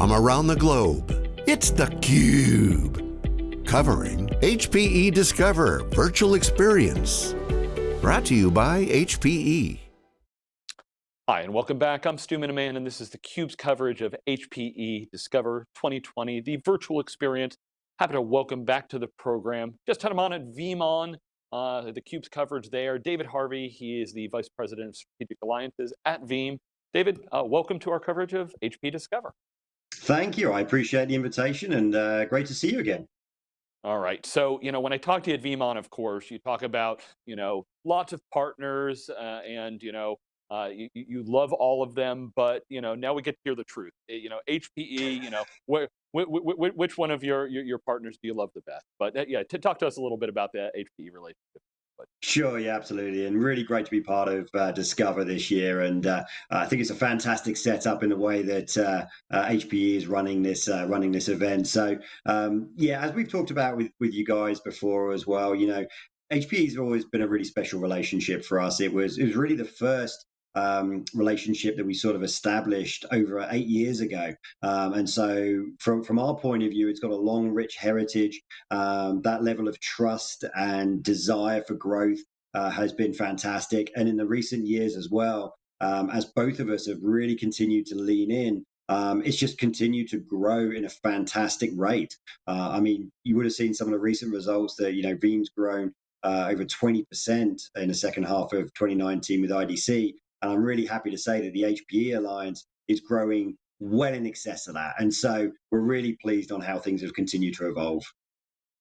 from around the globe. It's theCUBE, covering HPE Discover Virtual Experience. Brought to you by HPE. Hi, and welcome back. I'm Stu Miniman, and this is theCUBE's coverage of HPE Discover 2020, the virtual experience. Happy to welcome back to the program. Just had him on at VeeamON, uh, theCUBE's coverage there. David Harvey, he is the Vice President of Strategic Alliances at Veeam. David, uh, welcome to our coverage of HP Discover. Thank you, I appreciate the invitation and uh, great to see you again. All right, so, you know, when I talk to you at VeeamON, of course, you talk about, you know, lots of partners uh, and, you know, uh, you, you love all of them, but you know now we get to hear the truth. Eh, you know HPE. You know wh wh wh which one of your, your, your partners do you love the best? But uh, yeah, talk to us a little bit about that HPE relationship. Sure, yeah, absolutely, and really great to be part of uh, Discover this year. And uh, I think it's a fantastic setup in the way that uh, HPE uh, is running this uh, running this event. So um, yeah, as we've talked about with with you guys before as well, you know, HPE has always been a really special relationship for us. It was it was really the first um, relationship that we sort of established over eight years ago. Um, and so, from from our point of view, it's got a long, rich heritage. Um, that level of trust and desire for growth uh, has been fantastic. And in the recent years as well, um, as both of us have really continued to lean in. Um, it's just continued to grow in a fantastic rate. Uh, I mean, you would have seen some of the recent results that, you know, Veeam's grown uh, over 20% in the second half of 2019 with IDC. And I'm really happy to say that the HPE Alliance is growing well in excess of that. And so we're really pleased on how things have continued to evolve.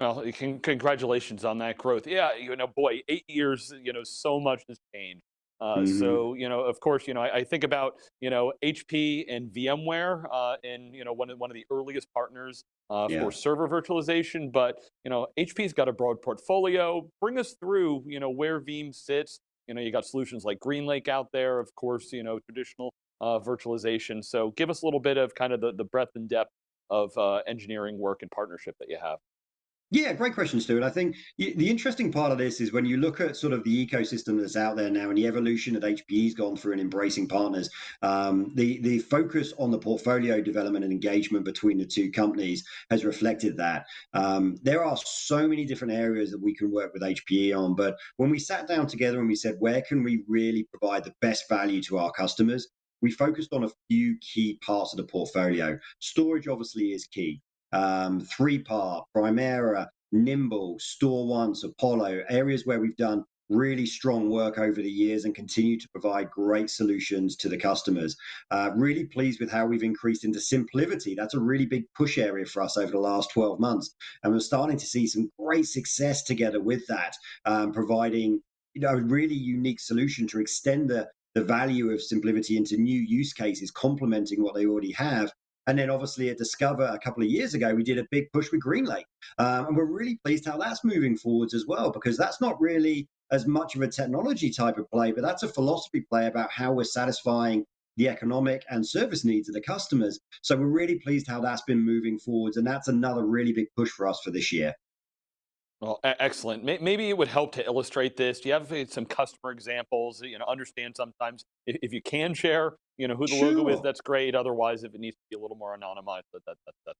Well, congratulations on that growth. Yeah, you know, boy, eight years, you know, so much has changed. Uh, mm -hmm. So, you know, of course, you know, I, I, think about, you know, HP and VMware uh, and, you know, one of, one of the earliest partners uh, yeah. for server virtualization, but, you know, HP's got a broad portfolio. Bring us through, you know, where Veeam sits, you know, you got solutions like GreenLake out there, of course, you know, traditional uh, virtualization. So give us a little bit of kind of the, the breadth and depth of uh, engineering work and partnership that you have. Yeah, great question, Stuart. I think the interesting part of this is when you look at sort of the ecosystem that's out there now and the evolution that HPE's gone through in embracing partners, um, the the focus on the portfolio development and engagement between the two companies has reflected that. Um, there are so many different areas that we can work with HPE on, but when we sat down together and we said, where can we really provide the best value to our customers? We focused on a few key parts of the portfolio. Storage obviously is key um, 3PAR, Primera, Nimble, StoreOnce, Apollo, areas where we've done really strong work over the years and continue to provide great solutions to the customers. Uh, really pleased with how we've increased into SimpliVity. That's a really big push area for us over the last 12 months. And we're starting to see some great success together with that, um, providing you know, a really unique solution to extend the, the value of SimpliVity into new use cases, complementing what they already have and then obviously at Discover a couple of years ago, we did a big push with GreenLake. Um, and we're really pleased how that's moving forwards as well, because that's not really as much of a technology type of play, but that's a philosophy play about how we're satisfying the economic and service needs of the customers. So we're really pleased how that's been moving forwards. And that's another really big push for us for this year. Well, excellent. Maybe it would help to illustrate this. Do you have uh, some customer examples? You know, understand sometimes if, if you can share, you know, who the sure. logo is, that's great. Otherwise, if it needs to be a little more anonymized, that, that, that, that's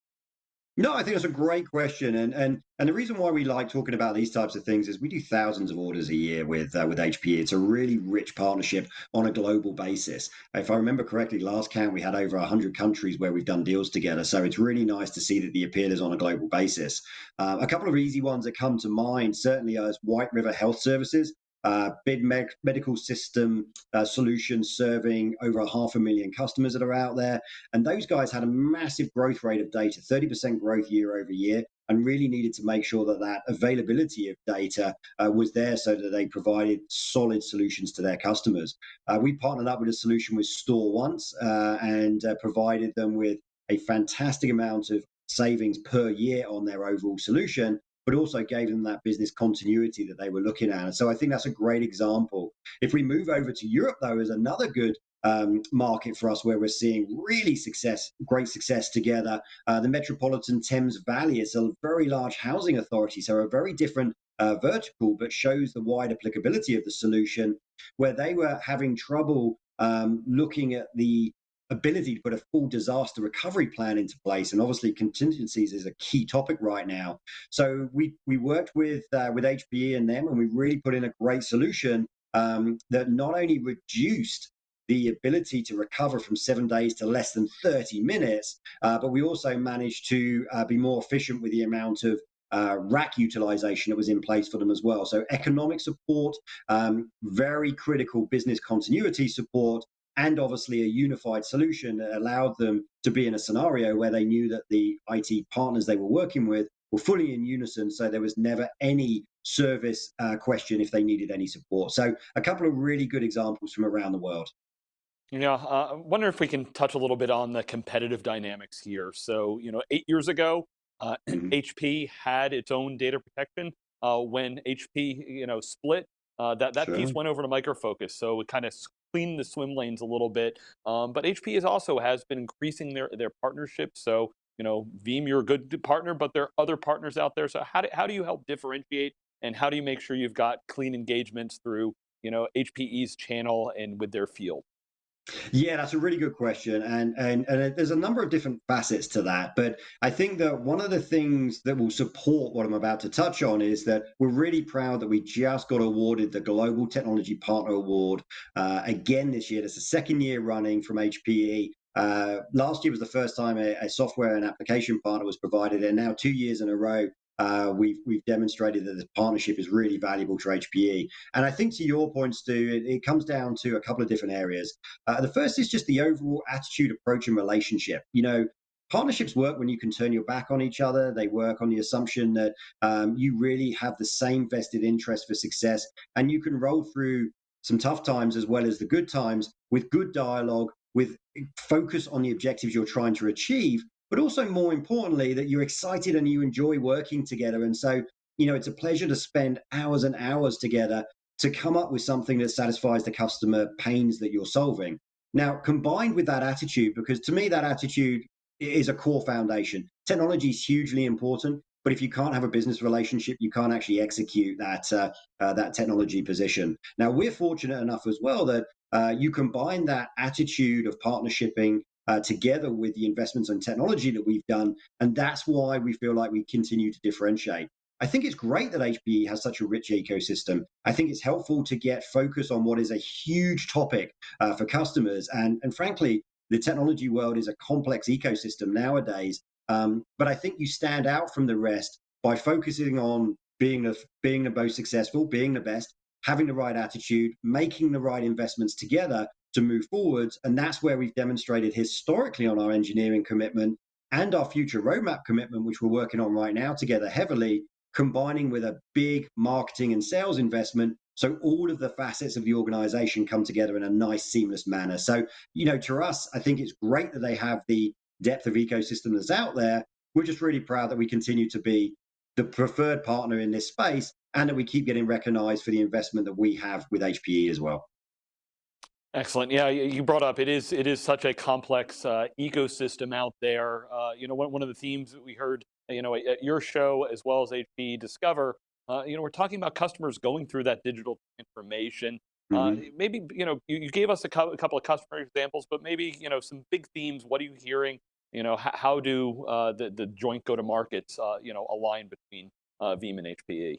no, I think that's a great question, and and and the reason why we like talking about these types of things is we do thousands of orders a year with uh, with HP. It's a really rich partnership on a global basis. If I remember correctly, last count we had over hundred countries where we've done deals together. So it's really nice to see that the appeal is on a global basis. Uh, a couple of easy ones that come to mind certainly is White River Health Services uh, big me medical system uh, serving over half a million customers that are out there. And those guys had a massive growth rate of data, 30% growth year over year, and really needed to make sure that that availability of data uh, was there so that they provided solid solutions to their customers. Uh, we partnered up with a solution with StoreOnce uh, and uh, provided them with a fantastic amount of savings per year on their overall solution but also gave them that business continuity that they were looking at. And so I think that's a great example. If we move over to Europe, though, is another good um, market for us where we're seeing really success, great success together. Uh, the Metropolitan Thames Valley is a very large housing authority, so a very different uh, vertical, but shows the wide applicability of the solution where they were having trouble um, looking at the ability to put a full disaster recovery plan into place. And obviously, contingencies is a key topic right now. So we we worked with uh, with HPE and them, and we really put in a great solution um, that not only reduced the ability to recover from seven days to less than 30 minutes, uh, but we also managed to uh, be more efficient with the amount of uh, rack utilization that was in place for them as well. So economic support, um, very critical business continuity support, and obviously a unified solution that allowed them to be in a scenario where they knew that the IT partners they were working with were fully in unison. So there was never any service uh, question if they needed any support. So a couple of really good examples from around the world. Yeah, uh, I wonder if we can touch a little bit on the competitive dynamics here. So, you know, eight years ago, uh, mm-hmm. HP had its own data protection. Uh, when HP, you know, split, uh, that that sure. piece went over to Micro Focus, so it kind of cleaned the swim lanes a little bit. Um, but HP is also has been increasing their their partnerships. So, you know, Veeam, you're a good partner, but there are other partners out there. So, how do how do you help differentiate, and how do you make sure you've got clean engagements through, you know, HPE's channel and with their field? Yeah, that's a really good question, and and and there's a number of different facets to that. But I think that one of the things that will support what I'm about to touch on is that we're really proud that we just got awarded the Global Technology Partner Award uh, again this year. It's the second year running from HPE. Uh, last year was the first time a, a, software and application partner was provided, and now two years in a row, uh, we've we've demonstrated that this partnership is really valuable to HPE. And I think to your point, Stu, it, it comes down to a couple of different areas. Uh, the first is just the overall attitude, approach, and relationship. You know, partnerships work when you can turn your back on each other. They work on the assumption that um, you really have the same vested interest for success, and you can roll through some tough times as well as the good times with good dialogue, with focus on the objectives you're trying to achieve, but also more importantly, that you're excited and you enjoy working together. And so, you know, it's a pleasure to spend hours and hours together to come up with something that satisfies the customer pains that you're solving. Now, combined with that attitude, because to me, that attitude is a core foundation. Technology is hugely important, but if you can't have a business relationship, you can't actually execute that uh, uh, that technology position. Now, we're fortunate enough as well that uh, you combine that attitude of partnershiping uh, together with the investments in technology that we've done. And that's why we feel like we continue to differentiate. I think it's great that HPE has such a rich ecosystem. I think it's helpful to get focus on what is a huge topic uh, for customers. And, and frankly, the technology world is a complex ecosystem nowadays. Um, but I think you stand out from the rest by focusing on being the, being the most successful, being the best, having the right attitude, making the right investments together, to move forwards. And that's where we've demonstrated historically on our engineering commitment and our future roadmap commitment, which we're working on right now together heavily, combining with a big marketing and sales investment. So all of the facets of the organization come together in a nice, seamless manner. So, you know, to us, I think it's great that they have the depth of ecosystem that's out there. We're just really proud that we continue to be the preferred partner in this space and that we keep getting recognized for the investment that we have with HPE as well. Excellent. Yeah, you brought up it is it is such a complex uh, ecosystem out there. Uh, you know, one, one of the themes that we heard, you know, at your show as well as HP Discover, uh, you know, we're talking about customers going through that digital transformation. Uh, mm-hmm. maybe you know you, you gave us a, co- a, couple of customer examples, but maybe you know some big themes. What are you hearing? You know, how, do uh, the the joint go to markets uh, you know align between Veeam and HPE?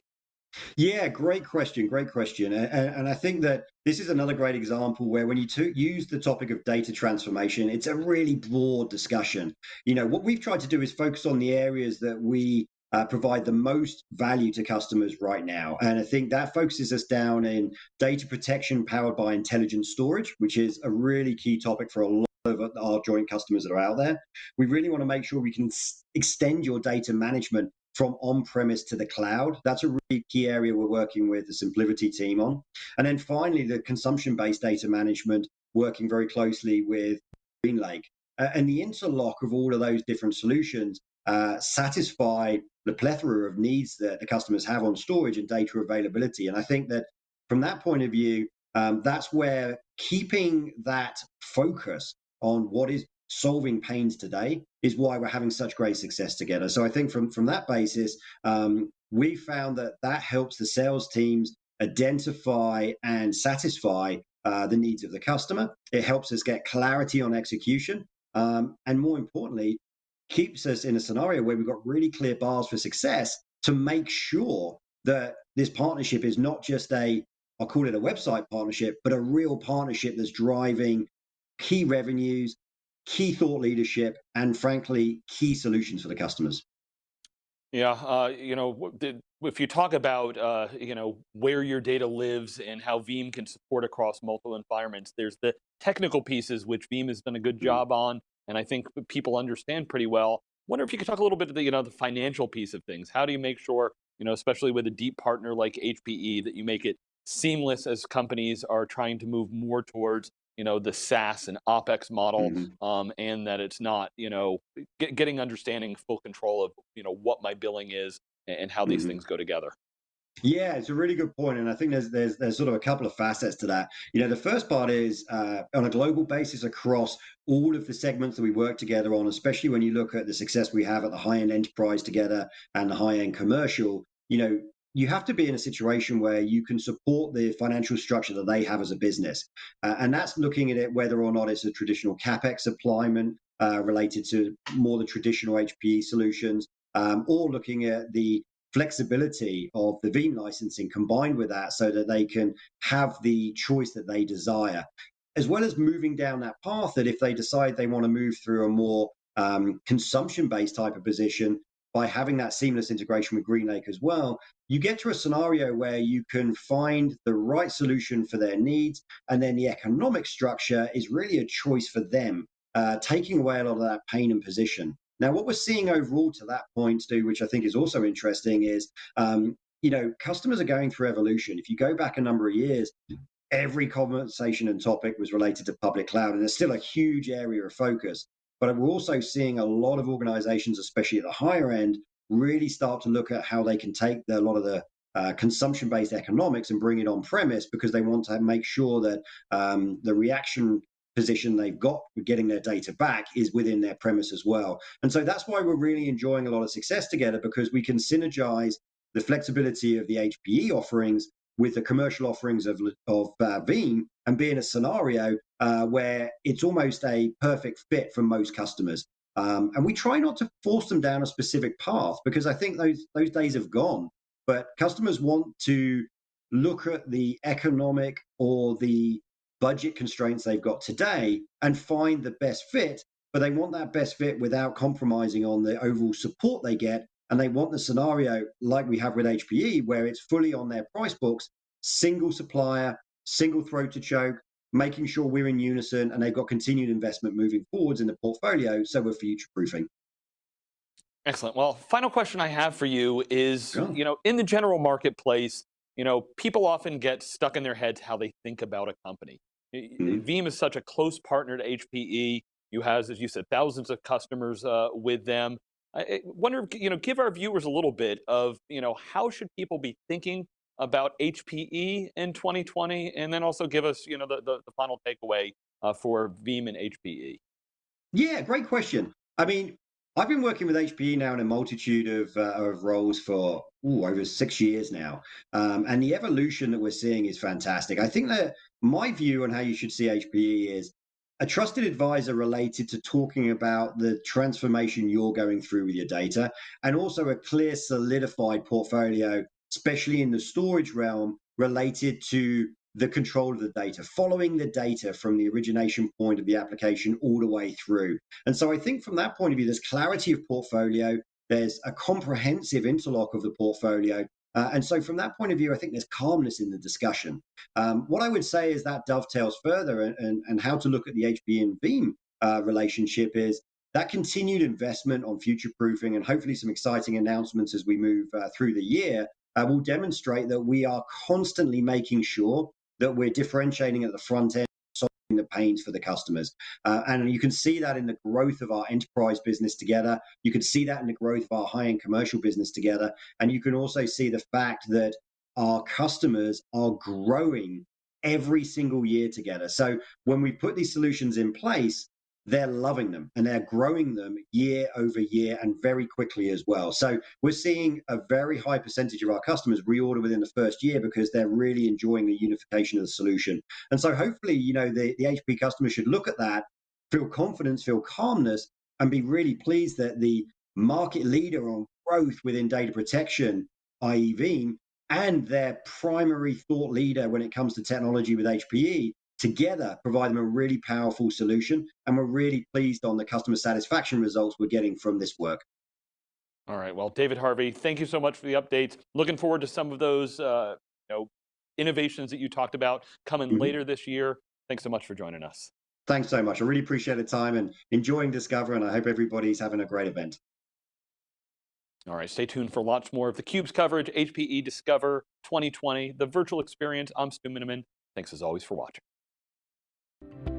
Yeah, great question. Great question. And, and, I think that this is another great example where when you to, use the topic of data transformation, it's a really broad discussion. You know, what we've tried to do is focus on the areas that we uh, provide the most value to customers right now. And I think that focuses us down in data protection powered by intelligent storage, which is a really key topic for a lot of our joint customers that are out there. We really want to make sure we can extend your data management from on-premise to the cloud. That's a really key area we're working with the SimpliVity team on. And then finally, the consumption-based data management, working very closely with GreenLake. Uh, and the interlock of all of those different solutions uh, satisfy the plethora of needs that the customers have on storage and data availability. And I think that from that point of view, um, that's where keeping that focus on what is solving pains today is why we're having such great success together. So I think from from that basis, um, we found that that helps the sales teams identify and satisfy uh, the needs of the customer. It helps us get clarity on execution. Um, and more importantly, keeps us in a scenario where we've got really clear bars for success to make sure that this partnership is not just a, I'll call it a website partnership, but a real partnership that's driving key revenues, key thought leadership, and frankly, key solutions for the customers. Yeah, uh, you know, if you talk about, uh, you know, where your data lives and how Veeam can support across multiple environments, there's the technical pieces which Veeam has done a good mm-hmm. job on, and I think people understand pretty well. Wonder if you could talk a little bit about the, you know, the financial piece of things. How do you make sure, you know, especially with a deep partner like HPE, that you make it seamless as companies are trying to move more towards you know, the SaaS and OpEx model, mm-hmm. um, and that it's not, you know, get, getting understanding full control of, you know, what my billing is and, and how these mm-hmm. things go together. Yeah, it's a really good point, and I think there's there's there's sort of a couple of facets to that. You know, the first part is uh, on a global basis across all of the segments that we work together on, especially when you look at the success we have at the high end enterprise together and the high end commercial. You know, you have to be in a situation where you can support the financial structure that they have as a business. Uh, and that's looking at it whether or not it's a traditional CapEx deployment uh, related to more the traditional HPE solutions, um, or looking at the flexibility of the Veeam licensing combined with that so that they can have the choice that they desire. As well as moving down that path, that if they decide they want to move through a more um, consumption based type of position, by having that seamless integration with GreenLake as well, you get to a scenario where you can find the right solution for their needs. And then the economic structure is really a choice for them, uh, taking away a lot of that pain and position. Now, what we're seeing overall to that point, Stu, which I think is also interesting, is um, you know customers are going through evolution. If you go back a number of years, every conversation and topic was related to public cloud, and there's still a huge area of focus. But we're also seeing a lot of organizations, especially at the higher end, really start to look at how they can take the, a lot of the uh, consumption based economics and bring it on premise because they want to make sure that um, the reaction position they've got getting their data back is within their premise as well. And so that's why we're really enjoying a lot of success together because we can synergize the flexibility of the HPE offerings with the commercial offerings of, of uh, Veeam and be in a scenario uh, where it's almost a perfect fit for most customers. Um, and we try not to force them down a specific path because I think those those days have gone. But customers want to look at the economic or the budget constraints they've got today and find the best fit. But they want that best fit without compromising on the overall support they get and they want the scenario like we have with HPE, where it's fully on their price books, single supplier, single throat to choke, making sure we're in unison and they've got continued investment moving forwards in the portfolio. So we're future proofing. Excellent. Well, final question I have for you is, you know, in the general marketplace, you know, people often get stuck in their heads how they think about a company. Mm-hmm. Veeam is such a close partner to HPE. You has, as you said, thousands of customers uh, with them. I wonder, you know, give our viewers a little bit of, you know, how should people be thinking about HPE in 2020, and then also give us, you know, the, the, the final takeaway uh, for Veeam and HPE. Yeah, great question. I mean, I've been working with HPE now in a multitude of, uh, of roles for ooh, over six years now. Um, and the evolution that we're seeing is fantastic. I think that my view on how you should see HPE is a trusted advisor related to talking about the transformation you're going through with your data, and also a clear, solidified portfolio, especially in the storage realm, related to the control of the data, following the data from the origination point of the application all the way through. And so I think from that point of view, there's clarity of portfolio, there's a comprehensive interlock of the portfolio, uh, and so, from that point of view, I think there's calmness in the discussion. Um, what I would say is that dovetails further, and, and, and how to look at the HPE and Veeam uh, relationship is that continued investment on future proofing and hopefully some exciting announcements as we move uh, through the year uh, will demonstrate that we are constantly making sure that we're differentiating at the front end solving the pains for the customers. Uh, and you can see that in the growth of our enterprise business together. You can see that in the growth of our high end commercial business together. And you can also see the fact that our customers are growing every single year together. So when we put these solutions in place, they're loving them and they're growing them year over year and very quickly as well. So we're seeing a very high percentage of our customers reorder within the first year because they're really enjoying the unification of the solution. And so hopefully, you know, the, the HP customer should look at that, feel confidence, feel calmness, and be really pleased that the market leader on growth within data protection, i.e. Veeam, and their primary thought leader when it comes to technology with HPE together provide them a really powerful solution. And we're really pleased on the customer satisfaction results we're getting from this work. All right, well, David Harvey, thank you so much for the updates. Looking forward to some of those uh, you know, innovations that you talked about coming mm -hmm. later this year. Thanks so much for joining us. Thanks so much. I really appreciate the time and enjoying Discover, and I hope everybody's having a great event. All right, stay tuned for lots more of theCUBE's coverage, HPE Discover 2020, the virtual experience. I'm Stu Miniman. Thanks as always for watching. Thank you